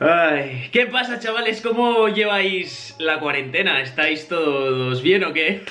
Ay, ¿Qué pasa chavales? ¿Cómo lleváis la cuarentena? ¿Estáis todos bien o qué?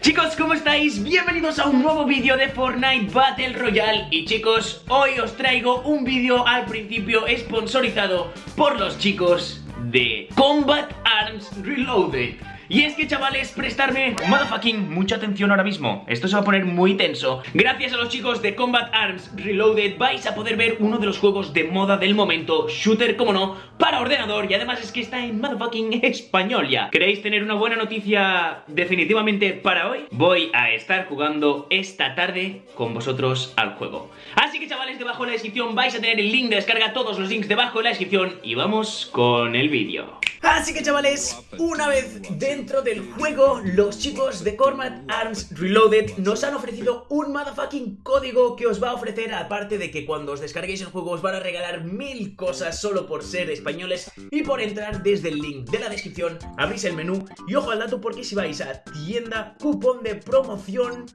Chicos, ¿cómo estáis? Bienvenidos a un nuevo vídeo de Fortnite Battle Royale Y chicos, hoy os traigo un vídeo al principio sponsorizado por los chicos de Combat Arms Reloaded y es que chavales, prestarme motherfucking mucha atención ahora mismo. Esto se va a poner muy tenso. Gracias a los chicos de Combat Arms Reloaded vais a poder ver uno de los juegos de moda del momento Shooter, como no, para ordenador. Y además es que está en motherfucking español ya. ¿Queréis tener una buena noticia definitivamente para hoy? Voy a estar jugando esta tarde con vosotros al juego. Así que chavales, debajo de la descripción vais a tener el link de descarga Todos los links debajo de la descripción. Y vamos con el vídeo. Así que chavales, una vez dentro del juego, los chicos de Cormat Arms Reloaded nos han ofrecido un motherfucking código que os va a ofrecer, aparte de que cuando os descarguéis el juego os van a regalar mil cosas solo por ser españoles y por entrar desde el link de la descripción, abrís el menú y ojo al dato porque si vais a tienda, cupón de promoción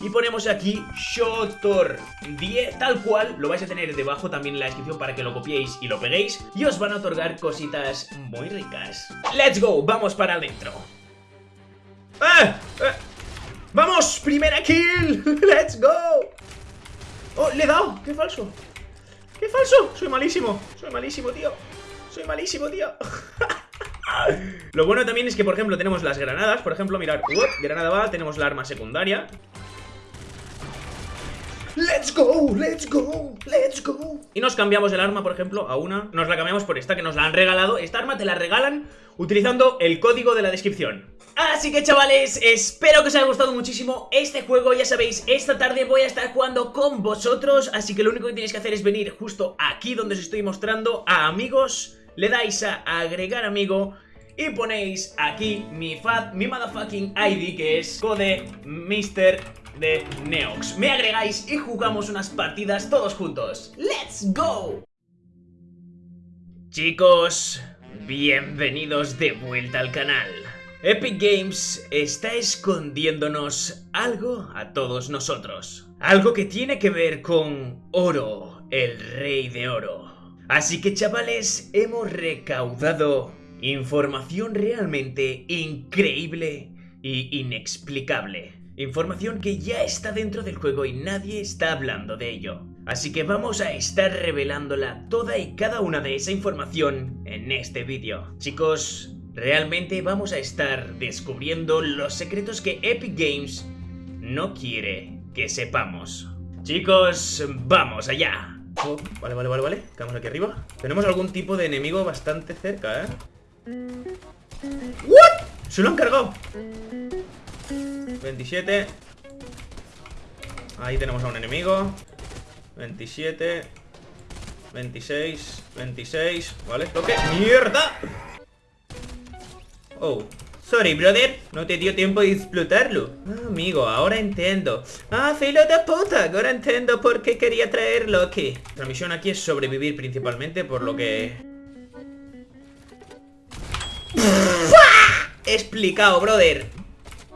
y ponemos aquí Shotor 10, tal cual, lo vais a tener debajo también en la descripción para que lo copiéis y lo peguéis y os van a otorgar cositas muy ricas. ¡Let's go! Vamos para adentro. ¡Eh! ¡Eh! ¡Vamos! ¡Primera kill! ¡Let's go! ¡Oh! ¡Le he dado! ¡Qué falso! ¡Qué falso! Soy malísimo. Soy malísimo, tío. Soy malísimo, tío. Lo bueno también es que, por ejemplo, tenemos las granadas. Por ejemplo, mirad. granada va. Tenemos la arma secundaria. ¡Let's go! ¡Let's go! ¡Let's go! Y nos cambiamos el arma, por ejemplo, a una Nos la cambiamos por esta que nos la han regalado Esta arma te la regalan utilizando el código de la descripción Así que chavales, espero que os haya gustado muchísimo este juego Ya sabéis, esta tarde voy a estar jugando con vosotros Así que lo único que tenéis que hacer es venir justo aquí donde os estoy mostrando A amigos, le dais a agregar amigo y ponéis aquí mi, fat, mi motherfucking ID que es code Mr de Neox. Me agregáis y jugamos unas partidas todos juntos. ¡Let's go! Chicos, bienvenidos de vuelta al canal. Epic Games está escondiéndonos algo a todos nosotros. Algo que tiene que ver con oro, el rey de oro. Así que chavales, hemos recaudado información realmente increíble y inexplicable. Información que ya está dentro del juego y nadie está hablando de ello. Así que vamos a estar revelándola toda y cada una de esa información en este vídeo. Chicos, realmente vamos a estar descubriendo los secretos que Epic Games no quiere que sepamos. Chicos, vamos allá. Oh, vale, vale, vale, vale. Quedamos aquí arriba. Tenemos algún tipo de enemigo bastante cerca, ¿eh? ¿What? Se lo han cargado. 27 Ahí tenemos a un enemigo. 27 26 26 ¿Vale? ¿Toque? ¡Mierda! Oh Sorry, brother, no te dio tiempo de explotarlo. Ah, amigo, ahora entiendo. Ah, filo de puta, ahora entiendo por qué quería traerlo aquí La misión aquí es sobrevivir principalmente, por lo que... Explicado, brother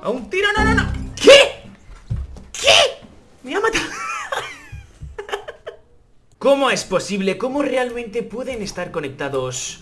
¡A un tiro! ¡No, no, no! ¿Qué? ¿Qué? Me ha matado ¿Cómo es posible? ¿Cómo realmente pueden estar conectados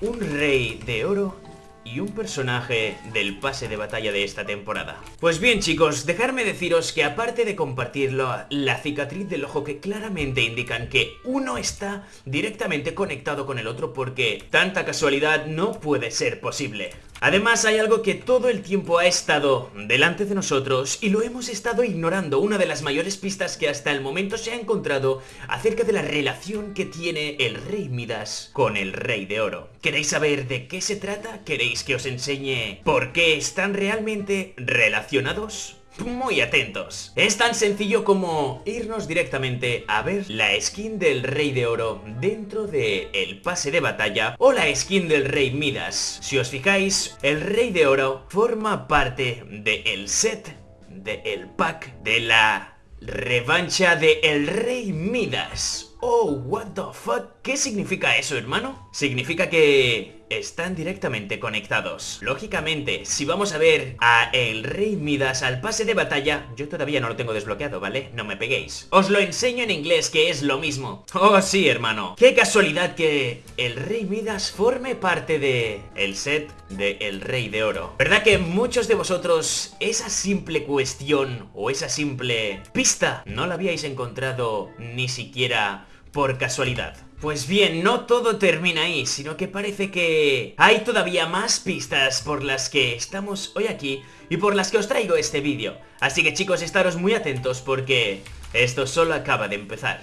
un rey de oro y un personaje del pase de batalla de esta temporada. Pues bien chicos, dejarme deciros que aparte de compartirlo, la cicatriz del ojo que claramente indican que uno está directamente conectado con el otro porque tanta casualidad no puede ser posible. Además hay algo que todo el tiempo ha estado delante de nosotros y lo hemos estado ignorando, una de las mayores pistas que hasta el momento se ha encontrado acerca de la relación que tiene el rey Midas con el rey de oro. ¿Queréis saber de qué se trata? ¿Queréis que os enseñe por qué están realmente relacionados? Muy atentos. Es tan sencillo como irnos directamente a ver la skin del Rey de Oro dentro del el pase de batalla o la skin del Rey Midas. Si os fijáis, el Rey de Oro forma parte del set, del pack, de la revancha de el Rey Midas. Oh, what the fuck? ¿Qué significa eso, hermano? Significa que están directamente conectados. Lógicamente, si vamos a ver a el Rey Midas al pase de batalla, yo todavía no lo tengo desbloqueado, ¿vale? No me peguéis. Os lo enseño en inglés, que es lo mismo. Oh, sí, hermano. Qué casualidad que el Rey Midas forme parte de el set de El Rey de Oro. ¿Verdad que muchos de vosotros esa simple cuestión o esa simple pista no la habíais encontrado ni siquiera por casualidad? Pues bien, no todo termina ahí, sino que parece que hay todavía más pistas por las que estamos hoy aquí y por las que os traigo este vídeo. Así que chicos, estaros muy atentos porque esto solo acaba de empezar.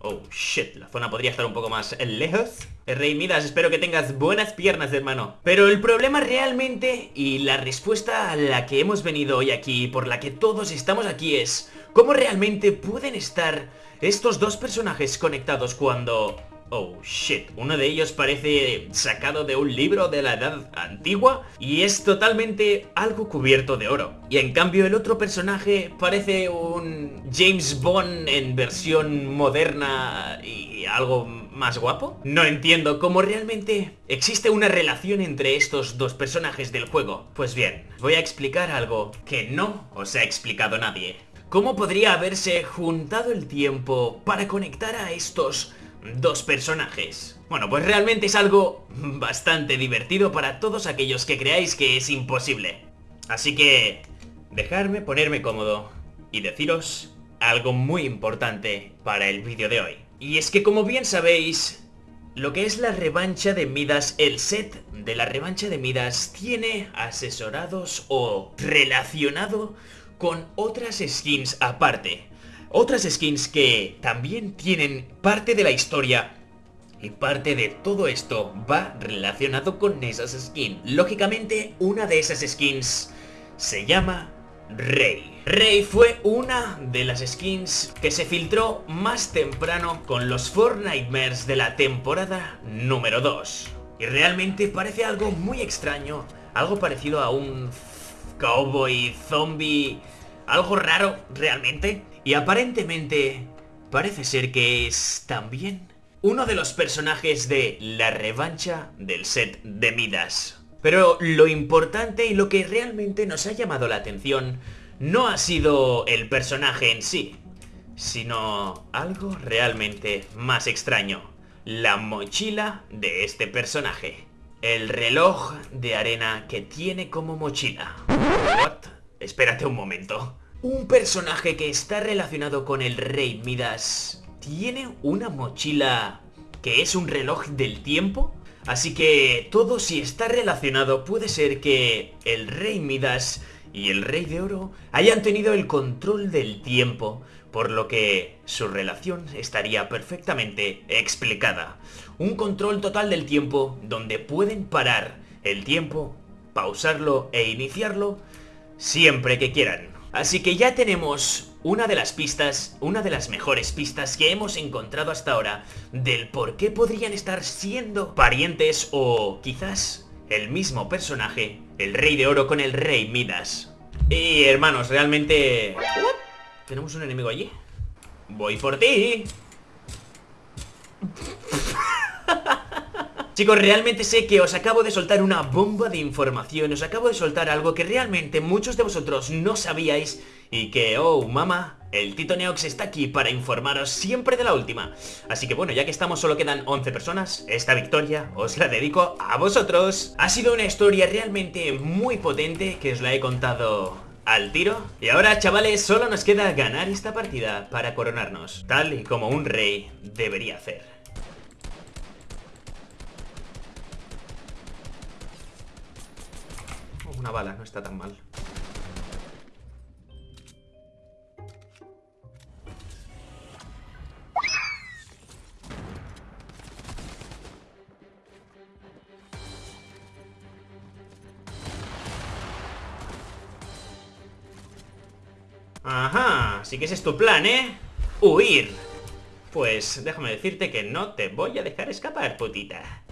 Oh, shit, la zona podría estar un poco más lejos. Rey Midas, espero que tengas buenas piernas, hermano. Pero el problema realmente, y la respuesta a la que hemos venido hoy aquí, por la que todos estamos aquí es... ¿Cómo realmente pueden estar estos dos personajes conectados cuando Oh shit, uno de ellos parece sacado de un libro de la edad antigua y es totalmente algo cubierto de oro. Y en cambio el otro personaje parece un James Bond en versión moderna y algo más guapo. No entiendo cómo realmente existe una relación entre estos dos personajes del juego. Pues bien, voy a explicar algo que no os ha explicado nadie. ¿Cómo podría haberse juntado el tiempo para conectar a estos dos personajes. Bueno, pues realmente es algo bastante divertido para todos aquellos que creáis que es imposible. Así que, dejarme ponerme cómodo y deciros algo muy importante para el vídeo de hoy. Y es que como bien sabéis, lo que es la revancha de Midas, el set de la revancha de Midas tiene asesorados o relacionado con otras skins aparte. Otras skins que también tienen parte de la historia y parte de todo esto va relacionado con esas skins. Lógicamente, una de esas skins se llama Rey. Rey fue una de las skins que se filtró más temprano con los Fortnitemares de la temporada número 2. Y realmente parece algo muy extraño, algo parecido a un cowboy zombie, algo raro realmente. Y aparentemente parece ser que es también uno de los personajes de la revancha del set de Midas. Pero lo importante y lo que realmente nos ha llamado la atención no ha sido el personaje en sí, sino algo realmente más extraño. La mochila de este personaje. El reloj de arena que tiene como mochila. ¿What? Espérate un momento. Un personaje que está relacionado con el rey Midas tiene una mochila que es un reloj del tiempo. Así que todo si está relacionado puede ser que el rey Midas y el rey de oro hayan tenido el control del tiempo, por lo que su relación estaría perfectamente explicada. Un control total del tiempo donde pueden parar el tiempo, pausarlo e iniciarlo siempre que quieran. Así que ya tenemos una de las pistas, una de las mejores pistas que hemos encontrado hasta ahora del por qué podrían estar siendo parientes o quizás el mismo personaje, el Rey de Oro con el Rey Midas. Y hermanos, realmente... ¿Tenemos un enemigo allí? ¡Voy por ti! Chicos, realmente sé que os acabo de soltar una bomba de información, os acabo de soltar algo que realmente muchos de vosotros no sabíais y que, oh, mamá, el Tito Neox está aquí para informaros siempre de la última. Así que bueno, ya que estamos solo quedan 11 personas, esta victoria os la dedico a vosotros. Ha sido una historia realmente muy potente que os la he contado al tiro. Y ahora, chavales, solo nos queda ganar esta partida para coronarnos, tal y como un rey debería hacer. Una bala, no está tan mal. Ajá, así que ese es tu plan, ¿eh? Huir. Pues déjame decirte que no te voy a dejar escapar, putita.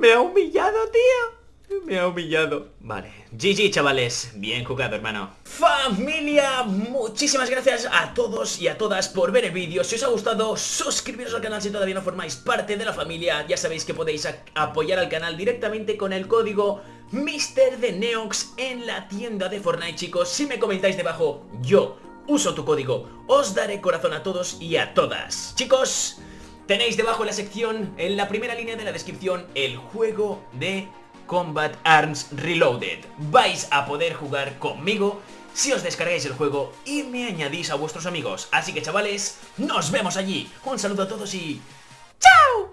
Me ha humillado, tío. Me ha humillado. Vale. GG, chavales. Bien jugado, hermano. Familia, muchísimas gracias a todos y a todas por ver el vídeo. Si os ha gustado, suscribiros al canal si todavía no formáis parte de la familia. Ya sabéis que podéis apoyar al canal directamente con el código Mister de Neox en la tienda de Fortnite, chicos. Si me comentáis debajo, yo uso tu código. Os daré corazón a todos y a todas. Chicos, tenéis debajo en la sección, en la primera línea de la descripción, el juego de Combat Arms Reloaded. Vais a poder jugar conmigo si os descargáis el juego y me añadís a vuestros amigos. Así que chavales, nos vemos allí. Un saludo a todos y... ¡Chao!